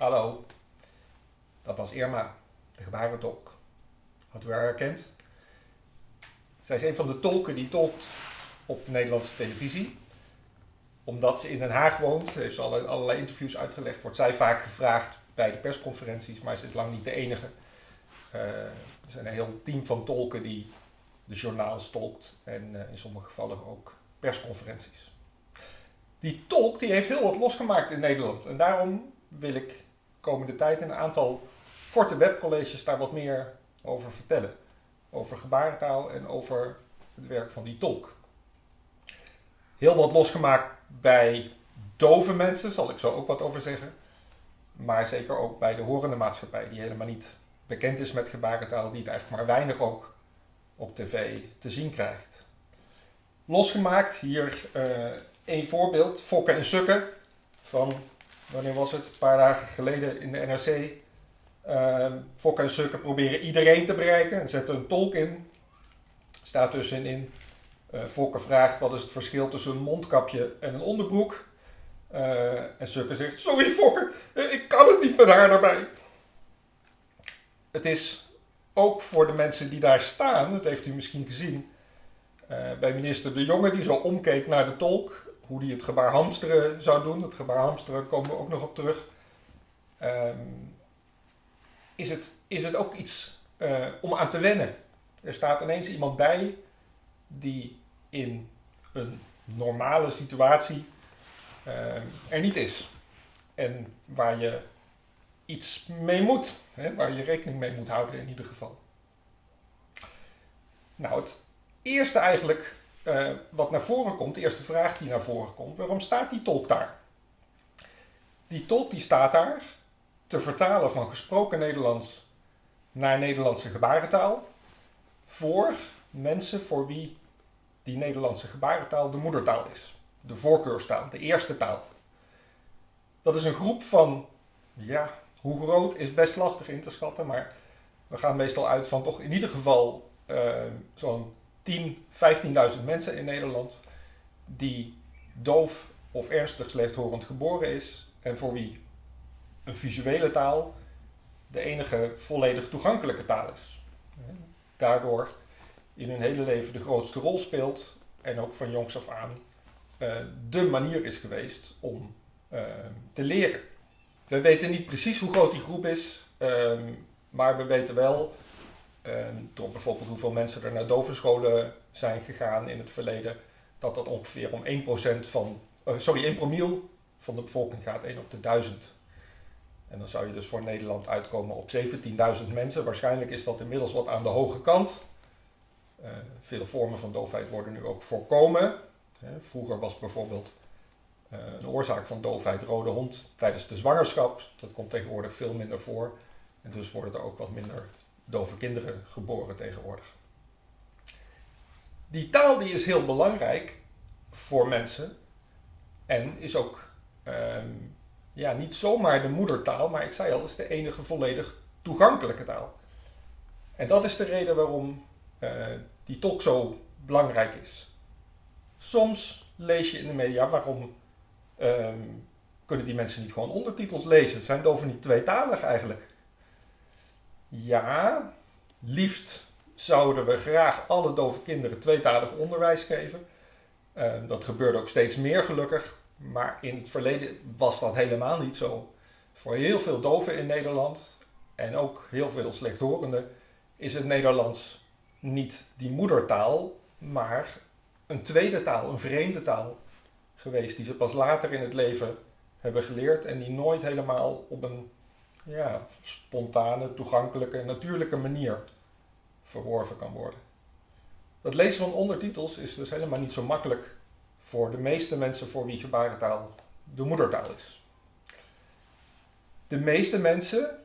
Hallo, dat was Irma, de gebarentolk. Had u haar herkend? Zij is een van de tolken die tolkt op de Nederlandse televisie. Omdat ze in Den Haag woont, heeft ze allerlei, interviews uitgelegd, wordt zij vaak gevraagd bij de persconferenties, maar ze is lang niet de enige. Uh, er zijn een heel team van tolken die de journaals tolkt en uh, in sommige gevallen ook persconferenties. Die tolk die heeft heel wat losgemaakt in Nederland en daarom wil ik komende tijd in een aantal korte webcolleges daar wat meer over vertellen. Over gebarentaal en over het werk van die tolk. Heel wat losgemaakt bij dove mensen, zal ik zo ook wat over zeggen. Maar zeker ook bij de horende maatschappij, die helemaal niet bekend is met gebarentaal, die het eigenlijk maar weinig ook op tv te zien krijgt. Losgemaakt, hier uh, één voorbeeld, Fokken en Sukken van wanneer was het? Een paar dagen geleden in de NRC. Uh, ehm, Fokker en Sukker proberen iedereen te bereiken en zetten een tolk in. Staat tussenin. Uh, Fokker vraagt wat is het verschil tussen een mondkapje en een onderbroek. Uh, en Sukker zegt: Sorry Fokker, eh, ik kan het niet met haar erbij. Het is ook voor de mensen die daar staan, dat heeft u misschien gezien, bij minister De Jonge, die zo omkeek naar de tolk hoe die het gebaar hamsteren zou doen. Het gebaar hamsteren komen we ook nog op terug. Um, is, het, is het ook iets uh, om aan te wennen. Er staat ineens iemand bij die in een normale situatie uh, er niet is. En waar je iets mee moet, hè, waar je rekening mee moet houden in ieder geval. Nou, het eerste eigenlijk uh, wat naar voren komt, de eerste vraag die naar voren komt, waarom staat die tolk daar? Die tolk die staat daar te vertalen van gesproken Nederlands naar Nederlandse gebarentaal voor mensen voor wie die Nederlandse gebarentaal de moedertaal is. De voorkeurstaal, de eerste taal. Dat is een groep van, ja, hoe groot is best lastig in te schatten, maar we gaan meestal uit van toch in ieder geval uh, zo'n 10, 15.000 mensen in Nederland die doof of ernstig slechthorend geboren is en voor wie een visuele taal de enige volledig toegankelijke taal is. Daardoor in hun hele leven de grootste rol speelt en ook van jongs af aan uh, de manier is geweest om uh, te leren. We weten niet precies hoe groot die groep is, uh, maar we weten wel door bijvoorbeeld hoeveel mensen er naar dovenscholen zijn gegaan in het verleden, dat dat ongeveer om 1% van, uh, sorry, 1 promiel van de bevolking gaat, 1 op de 1000. En dan zou je dus voor Nederland uitkomen op 17.000 mensen. Waarschijnlijk is dat inmiddels wat aan de hoge kant. Uh, veel vormen van doofheid worden nu ook voorkomen. vroeger was bijvoorbeeld uh, een oorzaak van doofheid rode hond tijdens de zwangerschap. Dat komt tegenwoordig veel minder voor. En dus worden er ook wat minder dove kinderen geboren tegenwoordig. Die taal die is heel belangrijk voor mensen en is ook um, ja, niet zomaar de moedertaal, maar ik zei al, is de enige volledig toegankelijke taal. En dat is de reden waarom uh, die tolk zo belangrijk is. Soms lees je in de media waarom um, kunnen die mensen niet gewoon ondertitels lezen? Zijn doven niet tweetalig eigenlijk? Ja, liefst zouden we graag alle dove kinderen tweetalig onderwijs geven. Uh, dat gebeurde ook steeds meer gelukkig, maar in het verleden was dat helemaal niet zo. Voor heel veel doven in Nederland en ook heel veel slechthorenden is het Nederlands niet die moedertaal, maar een tweede taal, een vreemde taal geweest die ze pas later in het leven hebben geleerd en die nooit helemaal op een ja, spontane, toegankelijke, natuurlijke manier verworven kan worden. Het lezen van ondertitels is dus helemaal niet zo makkelijk voor de meeste mensen voor wie gebarentaal de moedertaal is. De meeste mensen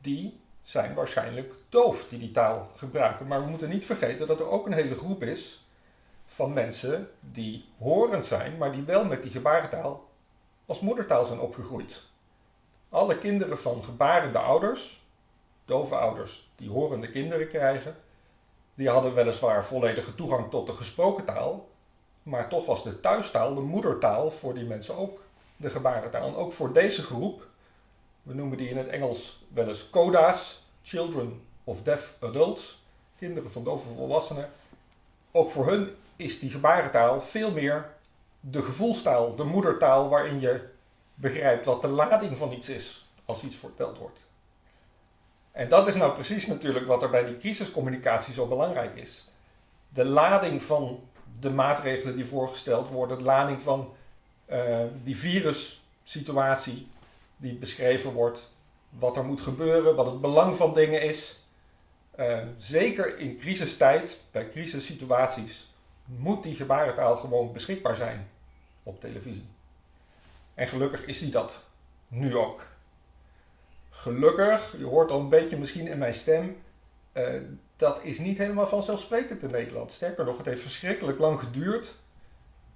die zijn waarschijnlijk doof die die taal gebruiken. Maar we moeten niet vergeten dat er ook een hele groep is van mensen die horend zijn, maar die wel met die gebarentaal als moedertaal zijn opgegroeid. Alle kinderen van gebarende ouders, dove ouders die horende kinderen krijgen, die hadden weliswaar volledige toegang tot de gesproken taal, maar toch was de thuistaal, de moedertaal voor die mensen ook de gebarentaal. En ook voor deze groep We noemen die in het Engels wel eens CODA's, Children of Deaf Adults, kinderen van dove volwassenen. Ook voor hun is die gebarentaal veel meer de gevoelstaal, de moedertaal waarin je begrijpt wat de lading van iets is als iets verteld wordt. En dat is nou precies natuurlijk wat er bij die crisiscommunicatie zo belangrijk is. De lading van de maatregelen die voorgesteld worden, de lading van uh, die virussituatie die beschreven wordt, wat er moet gebeuren, wat het belang van dingen is. Uh, zeker in crisistijd, bij crisissituaties, moet die gebarentaal gewoon beschikbaar zijn op televisie. En gelukkig is die dat nu ook. Gelukkig, je hoort al een beetje misschien in mijn stem, uh, dat is niet helemaal vanzelfsprekend in Nederland. Sterker nog, het heeft verschrikkelijk lang geduurd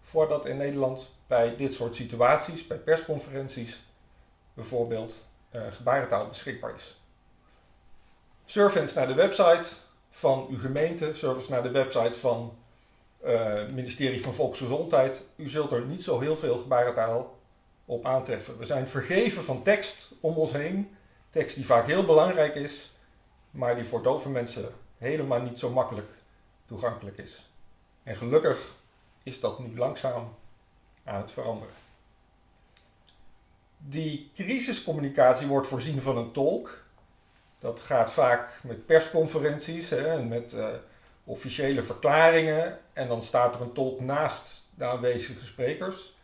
voordat in Nederland bij dit soort situaties, bij persconferenties bijvoorbeeld, uh, gebarentaal beschikbaar is. Eens naar de website van uw gemeente, eens naar de website van uh, het ministerie van Volksgezondheid. U zult er niet zo heel veel gebarentaal op aantreffen. We zijn vergeven van tekst om ons heen. Tekst die vaak heel belangrijk is, maar die voor dove mensen helemaal niet zo makkelijk toegankelijk is. En gelukkig is dat nu langzaam aan het veranderen. Die crisiscommunicatie wordt voorzien van een tolk. Dat gaat vaak met persconferenties hè, en met uh, officiële verklaringen. En dan staat er een tolk naast de aanwezige sprekers.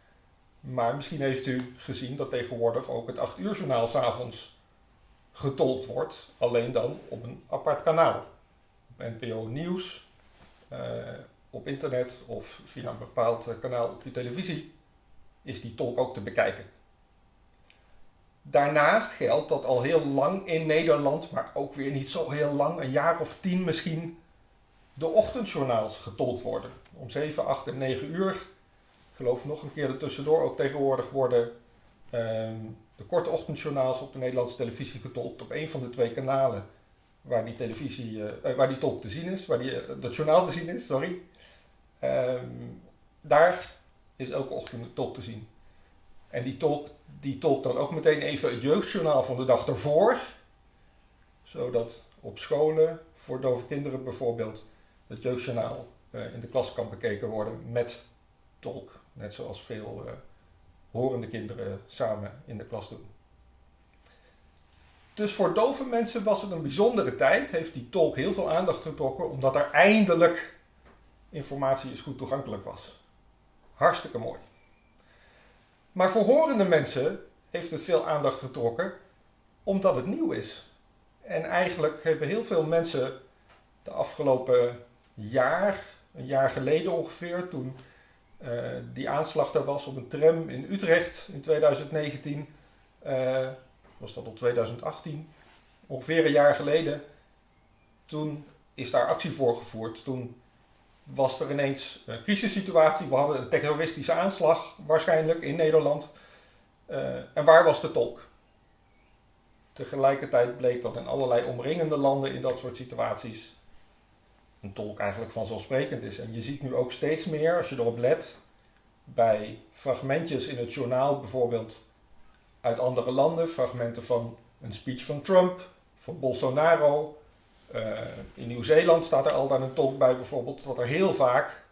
Maar misschien heeft u gezien dat tegenwoordig ook het 8 uur journaal s'avonds getolkt wordt. Alleen dan op een apart kanaal. NPO Nieuws, uh, op internet of via een bepaald kanaal op uw televisie is die tolk ook te bekijken. Daarnaast geldt dat al heel lang in Nederland, maar ook weer niet zo heel lang, een jaar of tien misschien, de ochtendjournaals getolkt worden. Om 7, 8 en 9 uur. Geloof nog een keer ertussendoor ook tegenwoordig worden uh, de korte ochtendjournaals op de Nederlandse televisie getolkt op een van de twee kanalen waar die televisie, uh, waar die tolk te zien is, waar die, uh, dat journaal te zien is, sorry. Um, daar is elke ochtend de tolk te zien. En die tolk, die tolkt dan ook meteen even het jeugdjournaal van de dag ervoor. Zodat op scholen, voor dove kinderen bijvoorbeeld, het jeugdjournaal in de klas kan bekeken worden met tolk. Net zoals veel uh, horende kinderen samen in de klas doen. Dus voor dove mensen was het een bijzondere tijd. Heeft die tolk heel veel aandacht getrokken, omdat er eindelijk informatie is goed toegankelijk was. Hartstikke mooi. Maar voor horende mensen heeft het veel aandacht getrokken omdat het nieuw is. En eigenlijk hebben heel veel mensen de afgelopen jaar, een jaar geleden ongeveer, toen die aanslag er was op een tram in Utrecht in 2019, uh, was dat op 2018, ongeveer een jaar geleden, toen is daar actie voor gevoerd. Toen was er ineens een crisissituatie. We hadden een terroristische aanslag waarschijnlijk in Nederland. Uh, en waar was de tolk? Tegelijkertijd bleek dat in allerlei omringende landen in dat soort situaties een tolk eigenlijk vanzelfsprekend is. En je ziet nu ook steeds meer, als je erop let, bij fragmentjes in het journaal bijvoorbeeld uit andere landen, fragmenten van een speech van Trump, van Bolsonaro, uh, in Nieuw-Zeeland staat er al dan een tolk bij bijvoorbeeld, dat er heel vaak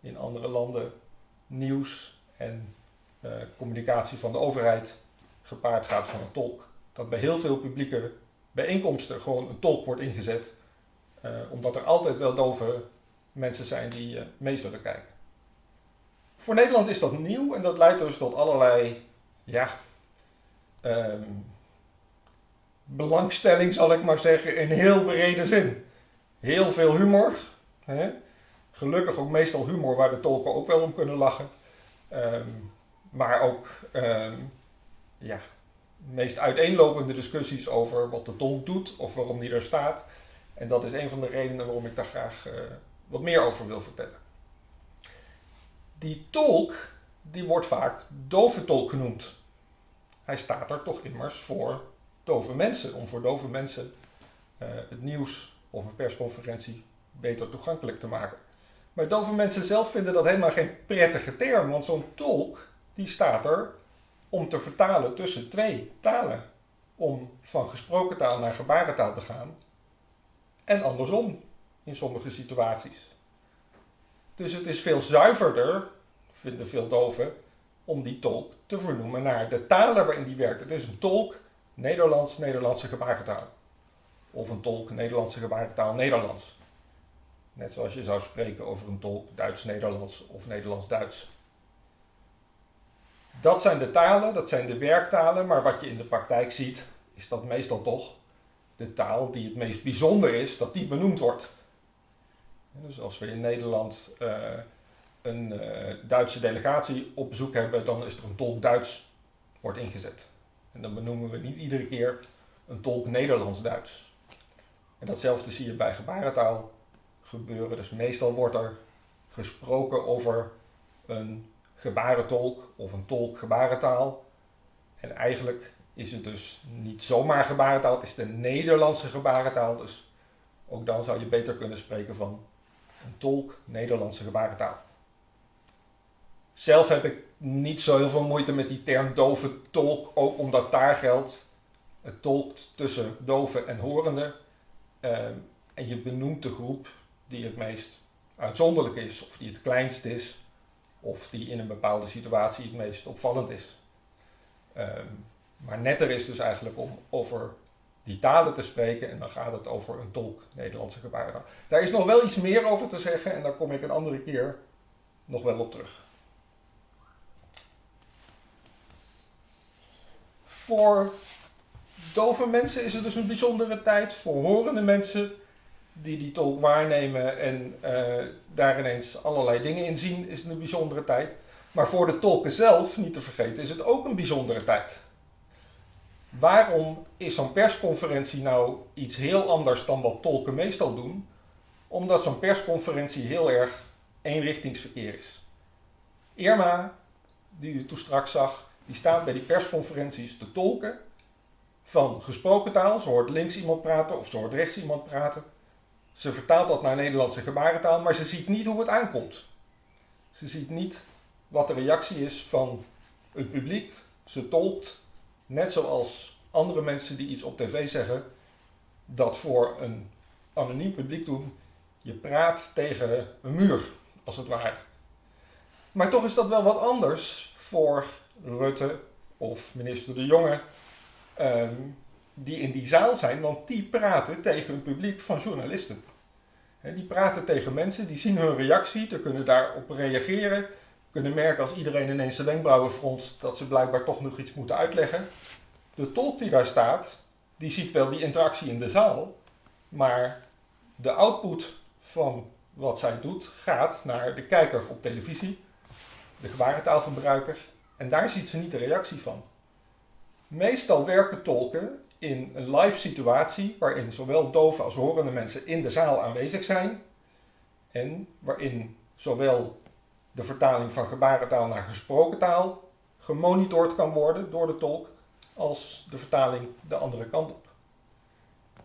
in andere landen nieuws en uh, communicatie van de overheid gepaard gaat van een tolk. Dat bij heel veel publieke bijeenkomsten gewoon een tolk wordt ingezet, omdat er altijd wel dove mensen zijn die mee zullen kijken. Voor Nederland is dat nieuw en dat leidt dus tot allerlei ja, um, belangstelling, zal ik maar zeggen, in heel brede zin. Heel veel humor. Hè? Gelukkig ook meestal humor waar de tolken ook wel om kunnen lachen. Um, maar ook um, ja, meest uiteenlopende discussies over wat de tolk doet of waarom die er staat. En dat is een van de redenen waarom ik daar graag uh, wat meer over wil vertellen. Die tolk, die wordt vaak dove tolk genoemd. Hij staat er toch immers voor dove mensen, om voor dove mensen uh, het nieuws of een persconferentie beter toegankelijk te maken. Maar dove mensen zelf vinden dat helemaal geen prettige term, want zo'n tolk die staat er om te vertalen tussen twee talen. om van gesproken taal naar gebarentaal te gaan. En andersom in sommige situaties. Dus het is veel zuiverder, vinden veel doven, om die tolk te vernoemen naar de talen waarin die werkt. Het is een tolk Nederlands, Nederlandse gebarentaal. Of een tolk Nederlandse gebarentaal, Nederlands. Net zoals je zou spreken over een tolk Duits-Nederlands of Nederlands-Duits. Dat zijn de talen, dat zijn de werktalen, maar wat je in de praktijk ziet, is dat meestal toch de taal die het meest bijzonder is, dat die benoemd wordt. Dus als we in Nederland uh, een uh, Duitse delegatie op bezoek hebben, dan is er een tolk Duits wordt ingezet. En dan benoemen we niet iedere keer een tolk Nederlands-Duits. En datzelfde zie je bij gebarentaal gebeuren. Dus meestal wordt er gesproken over een gebarentolk of een tolk gebarentaal. En eigenlijk is het dus niet zomaar gebarentaal, het is de Nederlandse gebarentaal. Dus ook dan zou je beter kunnen spreken van een tolk Nederlandse gebarentaal. Zelf heb ik niet zo heel veel moeite met die term dove tolk, ook omdat daar geldt, het tolkt tussen doven en horenden. Ehm, en je benoemt de groep die het meest uitzonderlijk is, of die het kleinst is, of die in een bepaalde situatie het meest opvallend is. Ehm, maar netter is dus eigenlijk om over die talen te spreken en dan gaat het over een tolk Nederlandse gebarentaal. Daar is nog wel iets meer over te zeggen en daar kom ik een andere keer nog wel op terug. Voor dove mensen is het dus een bijzondere tijd. Voor horende mensen die die tolk waarnemen en uh, daar ineens allerlei dingen in zien, is het een bijzondere tijd. Maar voor de tolken zelf, niet te vergeten, is het ook een bijzondere tijd. Waarom is zo'n persconferentie nou iets heel anders dan wat tolken meestal doen? Omdat zo'n persconferentie heel erg eenrichtingsverkeer is. Irma, die u toen straks zag, die staat bij die persconferenties te tolken van gesproken taal. Ze hoort links iemand praten of ze hoort rechts iemand praten. Ze vertaalt dat naar Nederlandse gebarentaal, maar ze ziet niet hoe het aankomt. Ze ziet niet wat de reactie is van het publiek. Ze tolkt, net zoals andere mensen die iets op tv zeggen, dat voor een anoniem publiek doen. Je praat tegen een muur, als het ware. Maar toch is dat wel wat anders voor Rutte of minister De Jonge, ehm, die in die zaal zijn, want die praten tegen een publiek van journalisten. die praten tegen mensen, die zien hun reactie, die kunnen daarop reageren, kunnen merken als iedereen ineens de wenkbrauwen fronst dat ze blijkbaar toch nog iets moeten uitleggen. De tolk die daar staat, die ziet wel die interactie in de zaal, maar de output van wat zij doet gaat naar de kijker op televisie, de gebarentaalgebruiker, en daar ziet ze niet de reactie van. Meestal werken tolken in een live situatie waarin zowel dove als horende mensen in de zaal aanwezig zijn en waarin zowel de vertaling van gebarentaal naar gesproken taal gemonitord kan worden door de tolk als de vertaling de andere kant op.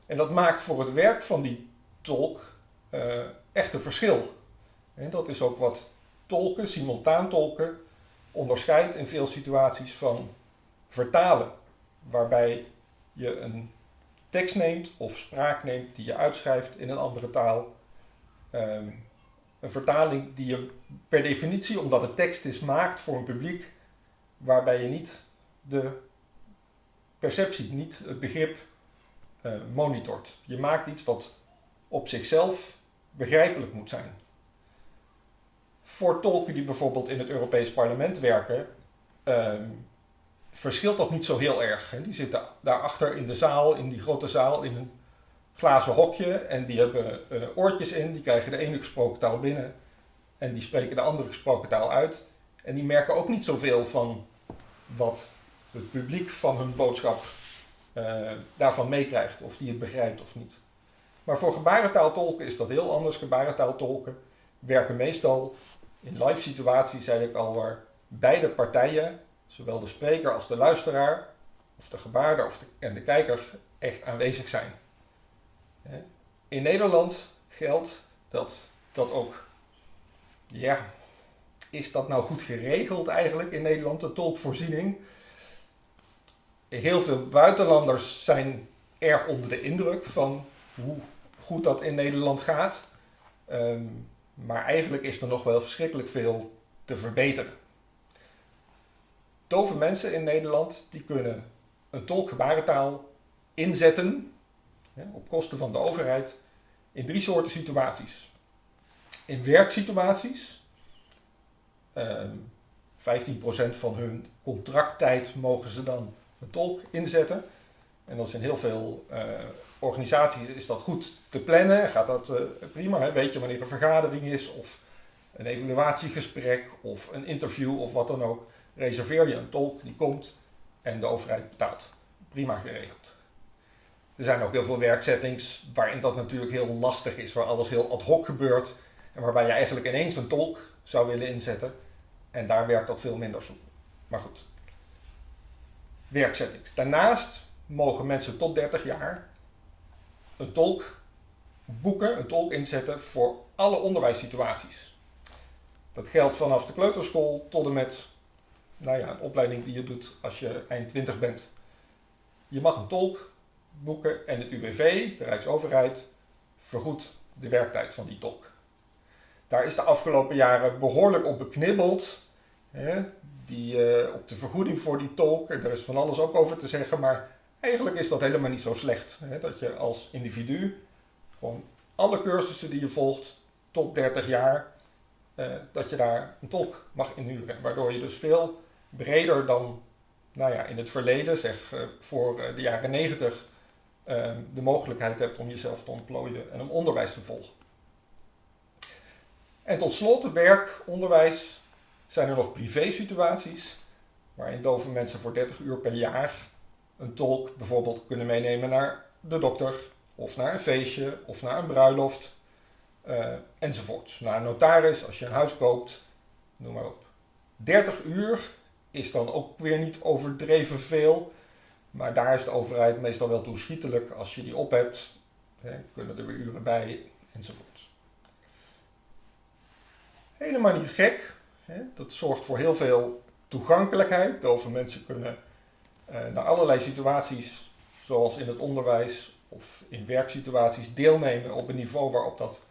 En dat maakt voor het werk van die tolk uh, echt een verschil. En dat is ook wat tolken, simultaan tolken, onderscheidt in veel situaties van vertalen, waarbij je een tekst neemt of spraak neemt die je uitschrijft in een andere taal. Ehm, een vertaling die je per definitie, omdat het tekst is, maakt voor een publiek waarbij je niet de perceptie, niet het begrip uh, monitort. Je maakt iets wat op zichzelf begrijpelijk moet zijn. Voor tolken die bijvoorbeeld in het Europees Parlement werken, ehm, verschilt dat niet zo heel erg. Die zitten daarachter in de zaal, in die grote zaal, in een glazen hokje en die hebben uh, oortjes in, die krijgen de ene gesproken taal binnen en die spreken de andere gesproken taal uit. En die merken ook niet zoveel van wat het publiek van hun boodschap uh, daarvan meekrijgt, of die het begrijpt of niet. Maar voor gebarentaaltolken is dat heel anders. Gebarentaaltolken werken meestal in live situaties, zei ik al, waar beide partijen, zowel de spreker als de luisteraar, of de gebaarder of de, en de kijker, echt aanwezig zijn. In Nederland geldt dat dat ook, ja, is dat nou goed geregeld eigenlijk in Nederland, de tolkvoorziening? heel veel buitenlanders zijn erg onder de indruk van hoe goed dat in Nederland gaat. Ehm, maar eigenlijk is er nog wel verschrikkelijk veel te verbeteren. Dove mensen in Nederland die kunnen een tolk gebarentaal inzetten op kosten van de overheid in drie soorten situaties. In werksituaties, um, 15% van hun contracttijd mogen ze dan een tolk inzetten. En dat is in heel veel uh, organisaties is dat goed te plannen, gaat dat uh, prima. Hè? Weet je wanneer een vergadering is of een evaluatiegesprek of een interview of wat dan ook. Reserveer je een tolk, die komt en de overheid betaalt. Prima geregeld. Er zijn ook heel veel werksettings waarin dat natuurlijk heel lastig is, waar alles heel ad hoc gebeurt en waarbij je eigenlijk ineens een tolk zou willen inzetten. En daar werkt dat veel minder soepel. Maar goed. Werksettings. Daarnaast mogen mensen tot 30 jaar een tolk boeken, een tolk inzetten voor alle onderwijssituaties. Dat geldt vanaf de kleuterschool tot en met nou ja, een opleiding die je doet als je eind 20 bent. Je mag een tolk boeken en het UWV, de Rijksoverheid, vergoedt de werktijd van die tolk. Daar is de afgelopen jaren behoorlijk op beknibbeld. Hè? Die, uh, op de vergoeding voor die tolk, er is van alles ook over te zeggen, maar eigenlijk is dat helemaal niet zo slecht. Hè? Dat je als individu gewoon alle cursussen die je volgt tot 30 jaar, uh, dat je daar een tolk mag inhuren. Waardoor je dus veel breder dan nou ja, in het verleden, zeg uh, voor de jaren 90, de mogelijkheid hebt om jezelf te ontplooien en om onderwijs te volgen. En tot slot, werk, onderwijs, zijn er nog privé-situaties waarin dove mensen voor 30 uur per jaar een tolk bijvoorbeeld kunnen meenemen naar de dokter, of naar een feestje, of naar een bruiloft, uh, enzovoorts. Naar een notaris, als je een huis koopt, noem maar op. 30 uur is dan ook weer niet overdreven veel, maar daar is de overheid meestal wel toeschietelijk. Als je die op hebt, hè, kunnen er weer uren bij, enzovoorts. Helemaal niet gek. Hè? Dat zorgt voor heel veel toegankelijkheid. Dove mensen kunnen uh, naar allerlei situaties, zoals in het onderwijs of in werksituaties, deelnemen op een niveau waarop dat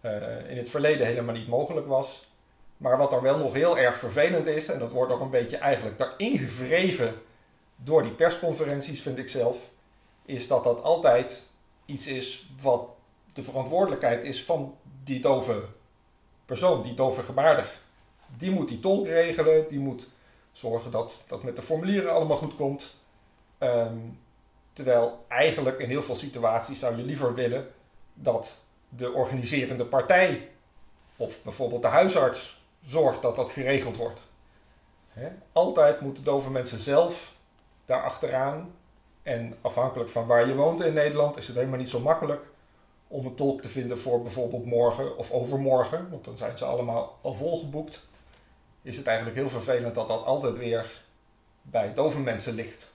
uh, in het verleden helemaal niet mogelijk was. Maar wat er wel nog heel erg vervelend is, en dat wordt ook een beetje eigenlijk daarin gevreven door die persconferenties, vind ik zelf, is dat dat altijd iets is wat de verantwoordelijkheid is van die dove persoon, die dovergebaardig, die moet die tolk regelen, die moet zorgen dat dat met de formulieren allemaal goed komt. Um, terwijl eigenlijk in heel veel situaties zou je liever willen dat de organiserende partij of bijvoorbeeld de huisarts zorgt dat dat geregeld wordt. Altijd moeten dove mensen zelf daar achteraan. En afhankelijk van waar je woont in Nederland is het helemaal niet zo makkelijk om een tolk te vinden voor bijvoorbeeld morgen of overmorgen, want dan zijn ze allemaal al volgeboekt, is het eigenlijk heel vervelend dat dat altijd weer bij dove mensen ligt.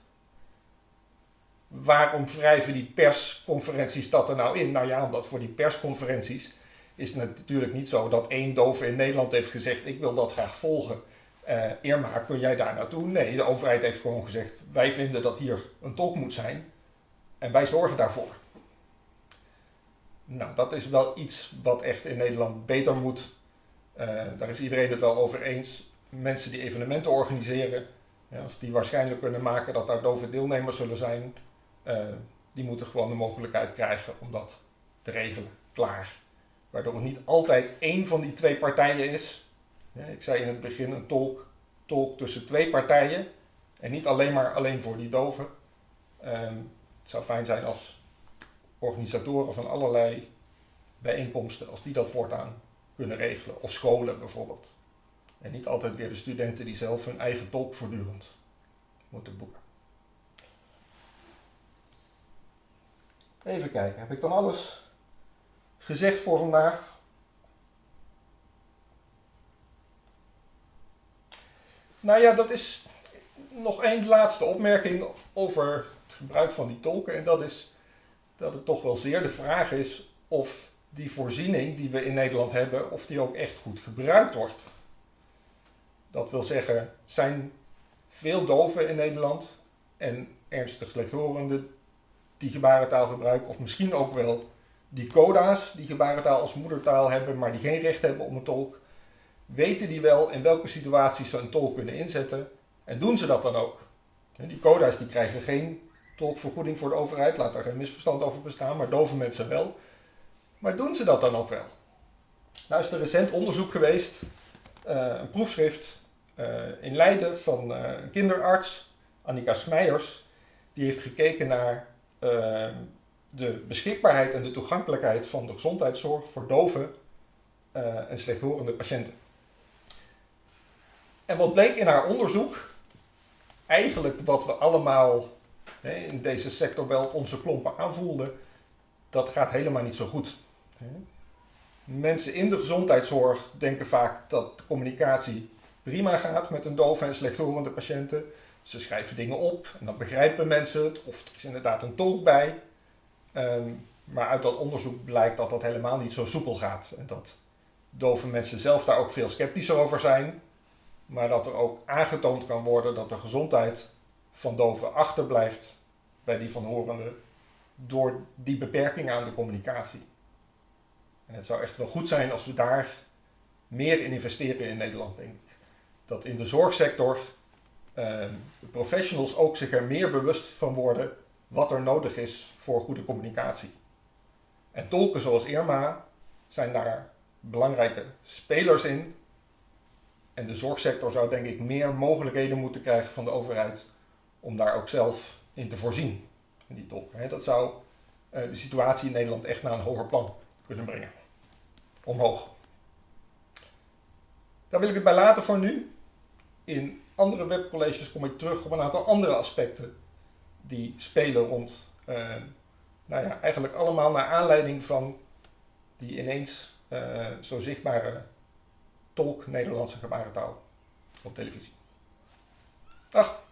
Waarom wrijven die persconferenties dat er nou in? Nou ja, omdat voor die persconferenties is het natuurlijk niet zo dat één dove in Nederland heeft gezegd: Ik wil dat graag volgen. Uh, Irma, kun jij daar naartoe? Nee, de overheid heeft gewoon gezegd: Wij vinden dat hier een tolk moet zijn en wij zorgen daarvoor. Nou, dat is wel iets wat echt in Nederland beter moet. Uh, daar is iedereen het wel over eens. Mensen die evenementen organiseren, ja, als die waarschijnlijk kunnen maken dat daar dove deelnemers zullen zijn, uh, die moeten gewoon de mogelijkheid krijgen om dat te regelen. Klaar. Waardoor het niet altijd één van die twee partijen is. Ik zei in het begin een tolk, tolk tussen twee partijen en niet alleen maar alleen voor die doven. Um, het zou fijn zijn als organisatoren van allerlei bijeenkomsten, als die dat voortaan kunnen regelen. Of scholen bijvoorbeeld. En niet altijd weer de studenten die zelf hun eigen tolk voortdurend moeten boeken. Even kijken, heb ik dan alles gezegd voor vandaag? Nou ja, dat is nog één laatste opmerking over het gebruik van die tolken. En dat is dat het toch wel zeer de vraag is of die voorziening die we in Nederland hebben, of die ook echt goed gebruikt wordt. Dat wil zeggen, zijn veel doven in Nederland en ernstig slechthorenden die gebarentaal gebruiken, of misschien ook wel die coda's die gebarentaal als moedertaal hebben, maar die geen recht hebben op een tolk, weten die wel in welke situaties ze een tolk kunnen inzetten en doen ze dat dan ook. Die coda's die krijgen geen tolkvergoeding voor de overheid, laat daar geen misverstand over bestaan, maar dove mensen wel. Maar doen ze dat dan ook wel? Nou is er recent onderzoek geweest, uh, een proefschrift uh, in Leiden van uh, een kinderarts, Annika Smeijers, die heeft gekeken naar de beschikbaarheid en de toegankelijkheid van de gezondheidszorg voor dove en slechthorende patiënten. En wat bleek in haar onderzoek? Eigenlijk wat we allemaal hè, in deze sector wel onze klompen aanvoelden, dat gaat helemaal niet zo goed. Mensen in de gezondheidszorg denken vaak dat de communicatie prima gaat met een dove en slechthorende patiënten. Ze schrijven dingen op en dan begrijpen mensen het, of er is inderdaad een tolk bij. Ehm, maar uit dat onderzoek blijkt dat dat helemaal niet zo soepel gaat. En dat dove mensen zelf daar ook veel sceptischer over zijn. Maar dat er ook aangetoond kan worden dat de gezondheid van doven achterblijft bij die van horenden door die beperking aan de communicatie. En het zou echt wel goed zijn als we daar meer in investeren in Nederland, denk ik. Dat in de zorgsector uh, de professionals ook zich er meer bewust van worden wat er nodig is voor goede communicatie. En tolken zoals Irma zijn daar belangrijke spelers in. En de zorgsector zou denk ik meer mogelijkheden moeten krijgen van de overheid om daar ook zelf in te voorzien. In die. Dat zou uh, de situatie in Nederland echt naar een hoger plan kunnen brengen. Omhoog. Daar wil ik het bij laten voor nu. In andere webcolleges kom ik terug op een aantal andere aspecten die spelen rond, uh, nou ja, eigenlijk allemaal naar aanleiding van die ineens uh, zo zichtbare tolk Nederlandse gebarentaal op televisie. Dag!